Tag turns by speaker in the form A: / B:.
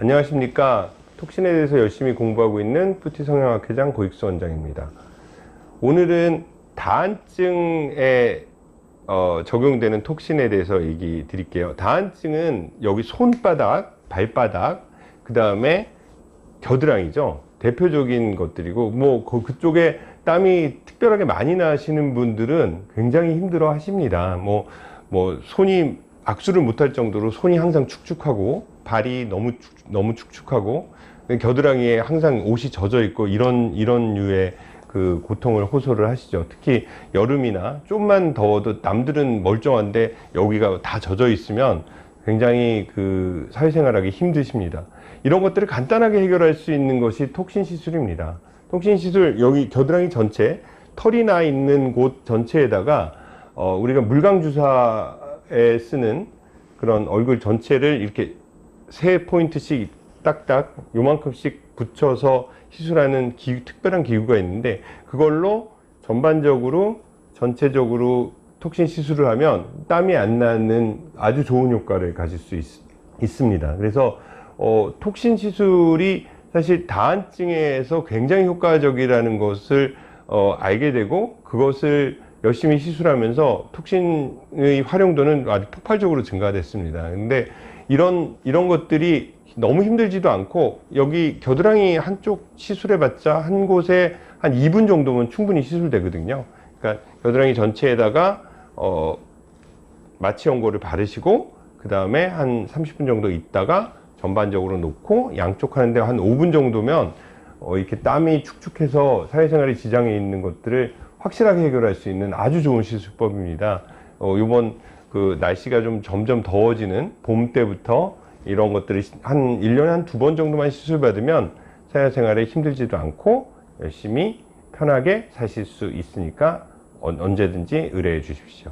A: 안녕하십니까. 톡신에 대해서 열심히 공부하고 있는 푸티 성형학회장 고익수 원장입니다. 오늘은 다한증에 어, 적용되는 톡신에 대해서 얘기 드릴게요. 다한증은 여기 손바닥 발바닥 그 다음에 겨드랑이죠. 대표적인 것들이고 뭐 그- 그쪽에 땀이 특별하게 많이 나시는 분들은 굉장히 힘들어 하십니다. 뭐 뭐 손이 악수를 못할 정도로 손이 항상 축축하고 발이 너무 축, 너무 축축하고 겨드랑이에 항상 옷이 젖어 있고 이런 이런 류의 그 고통을 호소를 하시죠. 특히 여름이나 좀만 더워도 남들은 멀쩡한데 여기가 다 젖어 있으면 굉장히 그 사회생활하기 힘드십니다. 이런 것들을 간단하게 해결할 수 있는 것이 톡신 시술입니다. 톡신 시술 여기 겨드랑이 전체 털이 나 있는 곳 전체에다가 어, 우리가 물광 주사에 쓰는 그런 얼굴 전체를 이렇게 세 포인트씩 딱딱 요만큼씩 붙여서 시술하는 기구, 특별한 기구가 있는데 그걸로 전반적으로 전체적으로 톡신 시술을 하면 땀이 안 나는 아주 좋은 효과를 가질 수 있, 있습니다. 그래서 어, 톡신 시술이 사실 다한증에서 굉장히 효과적이라는 것을 어, 알게 되고 그것을 열심히 시술하면서 톡신의 활용도는 아주 폭발적으로 증가됐습니다. 근데 이런 이런 것들이 너무 힘들지도 않고 여기 겨드랑이 한쪽 시술해봤자 한 곳에 한 2분 정도면 충분히 시술되거든요. 그러니까 겨드랑이 전체에다가 어, 마취 연고를 바르시고 그 다음에 한 30분 정도 있다가 전반적으로 놓고 양쪽 하는데 한 5분 정도면 어, 이렇게 땀이 축축해서 사회생활에 지장이 있는 것들을 확실하게 해결할 수 있는 아주 좋은 시술법입니다. 어, 이번 그 날씨가 좀 점점 더워지는 봄 때부터 이런 것들을 시- 한 1년에 한 두 번 정도만 시술 받으면 사회생활에 힘들지도 않고 열심히 편하게 사실 수 있으니까 언- 언제든지 의뢰해 주십시오.